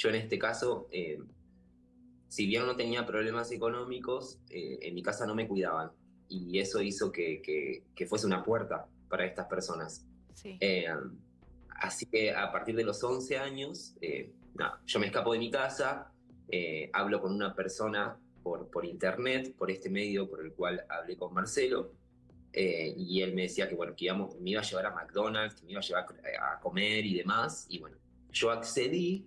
yo en este caso, eh, si bien no tenía problemas económicos, eh, en mi casa no me cuidaban. Y eso hizo que, que, fuese una puerta para estas personas. Eh, así que a partir de los 11 años, yo me escapo de mi casa, hablo con una persona por, por internet, por este medio por el cual hablé con Marcelo, y él me decía que, bueno, que íbamos, me iba a llevar a McDonald's, que me iba a llevar a comer y demás, y bueno, yo accedí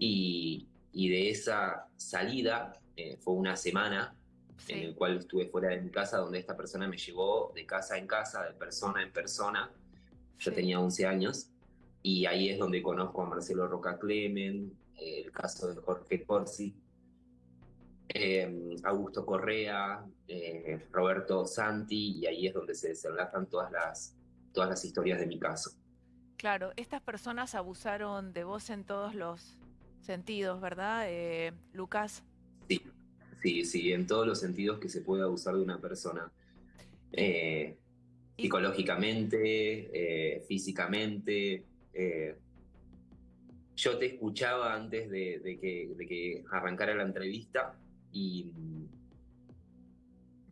y, de esa salida eh, fue una semana en el cual estuve fuera de mi casa, donde esta persona me llevó de casa en casa, de persona en persona. Yo tenía 11 años y ahí es donde conozco a Marcelo Roca Clemen, el caso de Jorge Corsi, eh, Augusto Correa, eh, Roberto Santi, y ahí es donde se desenlazan todas las, todas las historias de mi caso. Claro, estas personas abusaron de vos en todos los sentidos, ¿verdad, eh, Lucas? Sí, sí, sí, en todos los sentidos que se puede abusar de una persona. Eh, psicológicamente, eh, físicamente. yo te escuchaba antes de, que, arrancara la entrevista y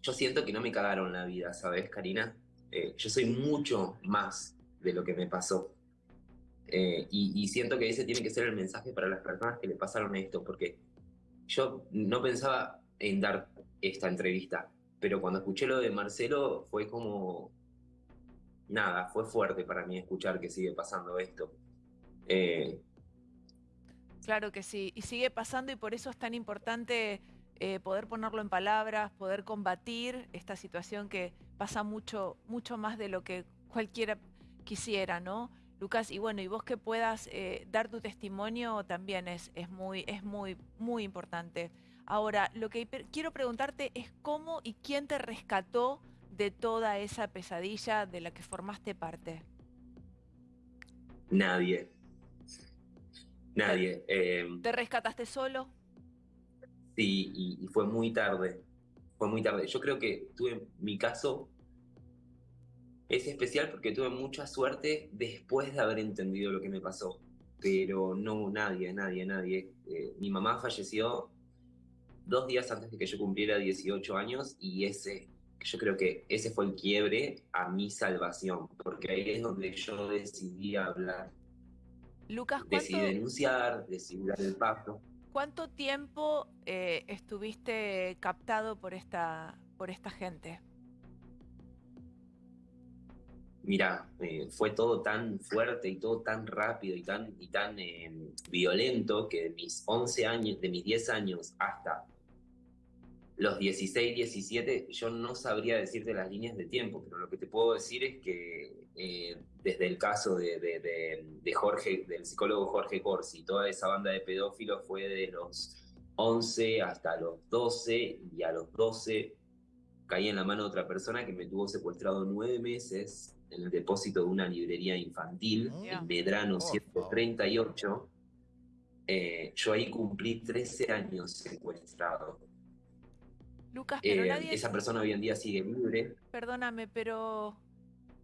yo siento que no me cagaron la vida, ¿sabes, Karina? yo soy mucho más de lo que me pasó. Eh, y, siento que ese tiene que ser el mensaje para las personas que le pasaron esto, porque yo no pensaba en dar esta entrevista, pero cuando escuché lo de Marcelo fue como, nada, fue fuerte para mí escuchar que sigue pasando esto. Eh, claro que sí, y sigue pasando y por eso es tan importante eh, poder ponerlo en palabras, poder combatir esta situación que pasa mucho, mucho más de lo que cualquiera quisiera, ¿no? Lucas, y bueno, y vos que puedas eh, dar tu testimonio también es, es, muy, es muy, muy importante. Ahora, lo que quiero preguntarte es cómo y quién te rescató de toda esa pesadilla de la que formaste parte. Nadie. Nadie. ¿Te, em, rescataste solo? Sí, y, y, fue muy tarde. Fue muy tarde. Yo creo que tuve mi caso es especial porque tuve mucha suerte después de haber entendido lo que me pasó. Pero no, nadie, nadie, nadie. Eh, mi mamá falleció dos días antes de que yo cumpliera 18 años y ese, yo creo que ese fue el quiebre a mi salvación, porque ahí es donde yo decidí hablar. Lucas, Decidí denunciar, decidí dar el pacto. ¿Cuánto tiempo eh, estuviste captado por esta, por esta gente? Mira, eh, fue todo tan fuerte y todo tan rápido y tan, y tan em, violento que de mis 11 años, de mis 10 años hasta los 16, 17, yo no sabría decirte las líneas de tiempo, pero lo que te puedo decir es que eh, desde el caso de, de, Jorge, del psicólogo Jorge Corsi, toda esa banda de pedófilos fue de los 11 hasta los 12 y a los 12 caí en la mano de otra persona que me tuvo secuestrado nueve meses en el depósito de una librería infantil en Medrano 138. Eh, yo ahí cumplí 13 años secuestrado. Lucas, pero eh, nadie... Esa persona hoy en día sigue libre. Perdóname, pero...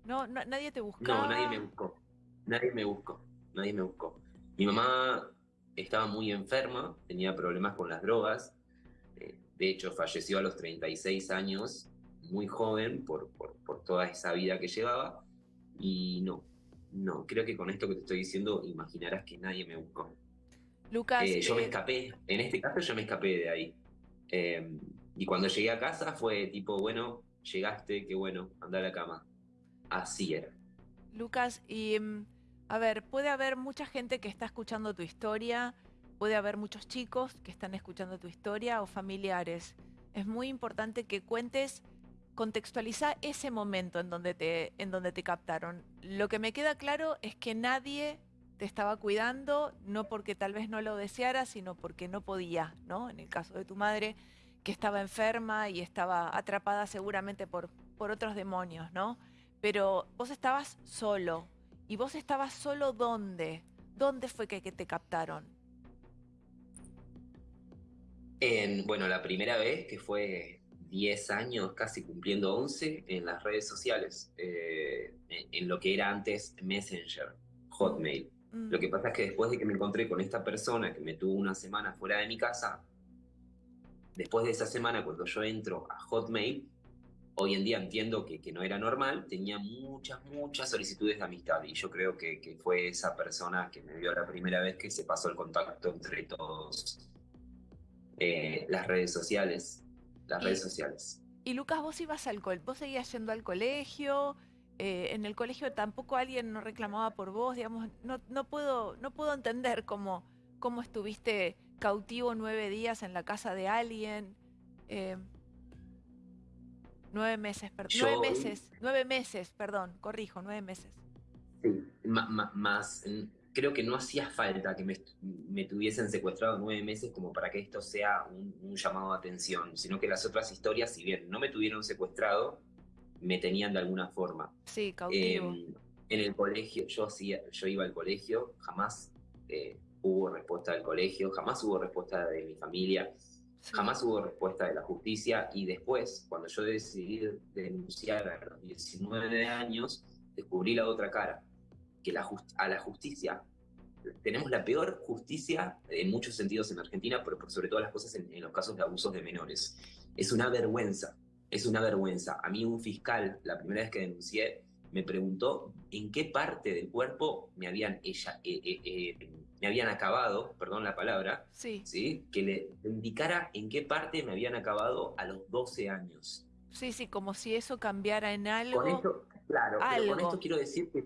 No, nadie te buscó. No, nadie me buscó. Nadie me buscó. Nadie me buscó. Mi mamá estaba muy enferma, tenía problemas con las drogas. Eh, de hecho, falleció a los 36 años muy joven por, por, toda esa vida que llevaba. Y no, no, creo que con esto que te estoy diciendo imaginarás que nadie me buscó. Lucas. Eh, yo me eh, escapé, en este caso yo me escapé de ahí. Em, y cuando llegué a casa fue tipo, bueno, llegaste, qué bueno, anda a la cama. Así era. Lucas, y em, a ver, puede haber mucha gente que está escuchando tu historia, puede haber muchos chicos que están escuchando tu historia o familiares. Es muy importante que cuentes contextualiza ese momento en donde, te, en donde te captaron. Lo que me queda claro es que nadie te estaba cuidando, no porque tal vez no lo deseara, sino porque no podía, ¿no? En el caso de tu madre, que estaba enferma y estaba atrapada seguramente por, por otros demonios, ¿no? Pero vos estabas solo. ¿Y vos estabas solo dónde? ¿Dónde fue que, te captaron? En, bueno, la primera vez que fue 10 años, casi cumpliendo 11, en las redes sociales, eh, en lo que era antes Messenger, Hotmail. Mm. Lo que pasa es que después de que me encontré con esta persona que me tuvo una semana fuera de mi casa, después de esa semana, cuando yo entro a Hotmail, hoy en día entiendo que, que no era normal, tenía muchas, muchas solicitudes de amistad y yo creo que, que, fue esa persona que me vio la primera vez que se pasó el contacto entre todos eh, las redes sociales, las redes sociales. Y Lucas, vos ibas al colegio, vos seguías yendo al colegio, eh, en el colegio tampoco alguien no reclamaba por vos, digamos, no, no, puedo, no puedo entender cómo, cómo estuviste cautivo nueve días en la casa de alguien. Eh, nueve meses, perdón. Nueve meses, nueve meses, perdón, corrijo, nueve meses. Sí, más, creo que no hacía falta que me, tuviesen secuestrado nueve meses como para que esto sea un, llamado de atención, sino que las otras historias, si bien no me tuvieron secuestrado, me tenían de alguna forma. Sí, cautivo. Em, en el colegio, yo, hacía, yo iba al colegio, jamás eh, hubo respuesta del colegio, jamás hubo respuesta de mi familia, jamás hubo respuesta de la justicia y después, cuando yo decidí denunciar a los 19 años, descubrí la otra cara, que la a la justicia tenemos la peor justicia en muchos sentidos en Argentina, pero por sobre todas las cosas en, los casos de abusos de menores. Es una vergüenza, es una vergüenza. A mí un fiscal, la primera vez que denuncié, me preguntó en qué parte del cuerpo me habían ella, eh, eh, eh, me habían acabado, perdón la palabra, sí. ¿sí? que le indicara en qué parte me habían acabado a los 12 años. Sí, sí, como si eso cambiara en algo. Con esto, claro, Pero con esto quiero decir que,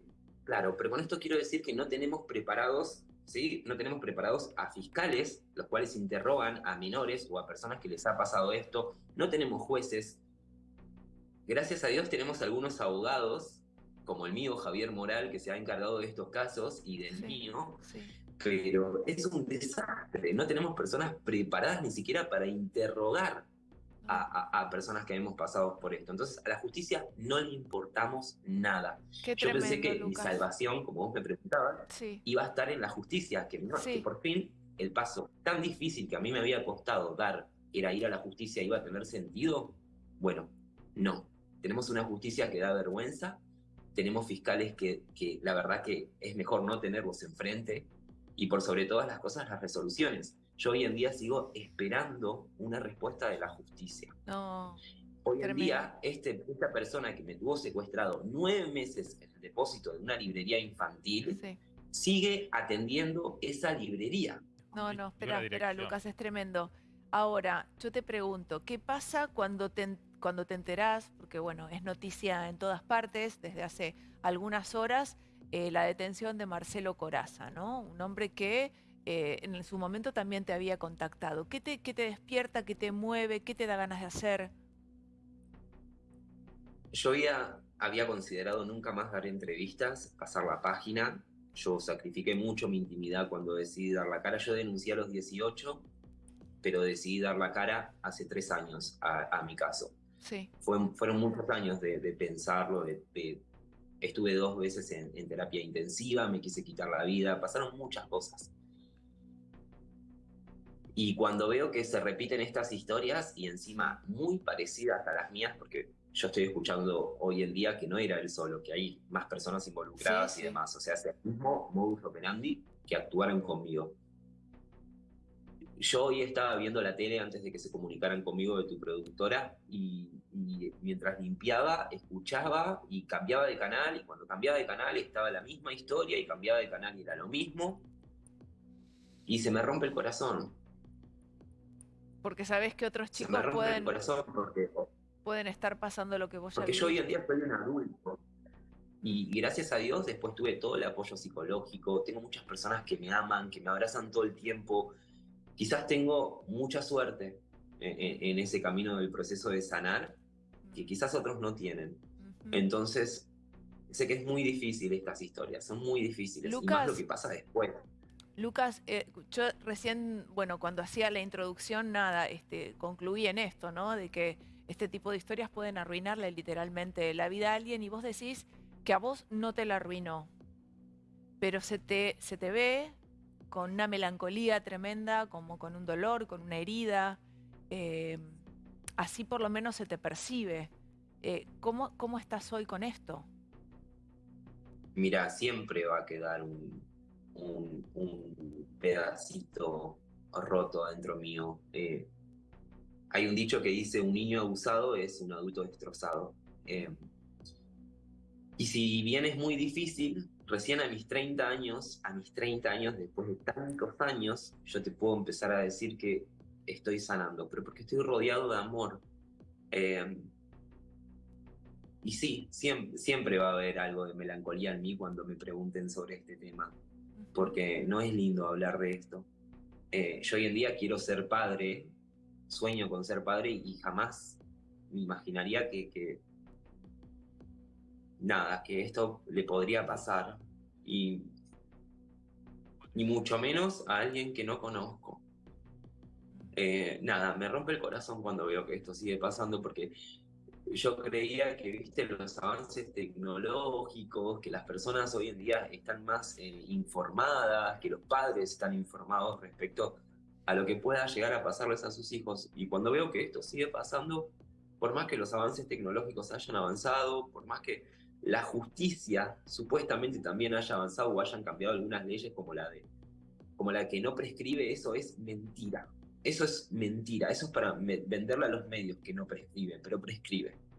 claro, pero con esto quiero decir que no tenemos preparados, ¿sí? No tenemos preparados a fiscales, los cuales interrogan a menores o a personas que les ha pasado esto. No tenemos jueces. Gracias a Dios tenemos algunos abogados, como el mío, Javier Moral, que se ha encargado de estos casos, y del mío, sí pero es un desastre. No tenemos personas preparadas ni siquiera para interrogar a, personas que hemos pasado por esto. Entonces, a la justicia no le importamos nada. Yo pensé que mi salvación, como vos me preguntabas, iba a estar en la justicia, que, que por fin el paso tan difícil que a mí me había costado dar era ir a la justicia, iba a tener sentido. Bueno, no. Tenemos una justicia que da vergüenza, tenemos fiscales que, que la verdad que es mejor no tenerlos enfrente, y por sobre todas las cosas las resoluciones. Yo hoy en día sigo esperando una respuesta de la justicia. No, hoy en día, este, esta persona que me tuvo secuestrado nueve meses en el depósito de una librería infantil, sigue atendiendo esa librería. No, no, espera, espera, Lucas, es tremendo. Ahora, yo te pregunto, ¿qué pasa cuando te, cuando te enterás? Porque bueno, es noticia en todas partes desde hace algunas horas eh, la detención de Marcelo Coraza, ¿no? Un hombre que eh, en su momento también te había contactado. ¿Qué te, te despierta, qué te mueve, qué te da ganas de hacer? Yo había, había considerado nunca más dar entrevistas, pasar la página. Yo sacrifiqué mucho mi intimidad cuando decidí dar la cara. Yo denuncié a los 18, pero decidí dar la cara hace tres años a, mi caso. Sí. fueron muchos años de, pensarlo, de, Estuve dos veces en, terapia intensiva, me quise quitar la vida, pasaron muchas cosas. Y cuando veo que se repiten estas historias y encima muy parecidas a las mías, porque yo estoy escuchando hoy en día que no era él solo, que hay más personas involucradas y demás. O sea, es el mismo modus operandi que actuaron conmigo. Yo hoy estaba viendo la tele antes de que se comunicaran conmigo de tu productora y, mientras limpiaba, escuchaba y cambiaba de canal y cuando cambiaba de canal estaba la misma historia y cambiaba de canal y era lo mismo. Y se me rompe el corazón. Porque sabes que otros chicos pueden, porque, pueden estar pasando lo que vos Porque yo hoy en día soy un adulto. Y gracias a Dios después tuve todo el apoyo psicológico, tengo muchas personas que me aman, que me abrazan todo el tiempo, Quizás tengo mucha suerte en, ese camino del proceso de sanar que quizás otros no tienen. Entonces, sé que es muy difícil estas historias, son muy difíciles. y más lo que pasa después. Lucas, eh, yo recién, bueno, cuando hacía la introducción, nada, este, concluí en esto, ¿no? De que este tipo de historias pueden arruinarle literalmente la vida a alguien y vos decís que a vos no te la arruinó, pero se te, se te ve con una melancolía tremenda, como con un dolor, con una herida. Eh, así por lo menos se te percibe. Eh, ¿cómo, ¿Cómo estás hoy con esto? Mira, siempre va a quedar un, un, pedacito roto adentro mío. Eh, hay un dicho que dice, un niño abusado es un adulto destrozado. Eh, y si bien es muy difícil, recién a mis 30 años, a mis 30 años, después de tantos años, yo te puedo empezar a decir que estoy sanando, pero porque estoy rodeado de amor. Eh, y sí, siempre, siempre va a haber algo de melancolía en mí cuando me pregunten sobre este tema, porque no es lindo hablar de esto. Eh, yo hoy en día quiero ser padre, sueño con ser padre y jamás me imaginaría que, nada, que esto le podría pasar y ni mucho menos a alguien que no conozco. Eh, nada, me rompe el corazón cuando veo que esto sigue pasando porque yo creía que, viste, los avances tecnológicos, que las personas hoy en día están más eh, informadas, que los padres están informados respecto a lo que pueda llegar a pasarles a sus hijos. Y cuando veo que esto sigue pasando, por más que los avances tecnológicos hayan avanzado, por más que la justicia supuestamente también haya avanzado o hayan cambiado algunas leyes como la de como la que no prescribe, eso es mentira. Eso es mentira, eso es para venderle a los medios que no prescribe, pero prescribe.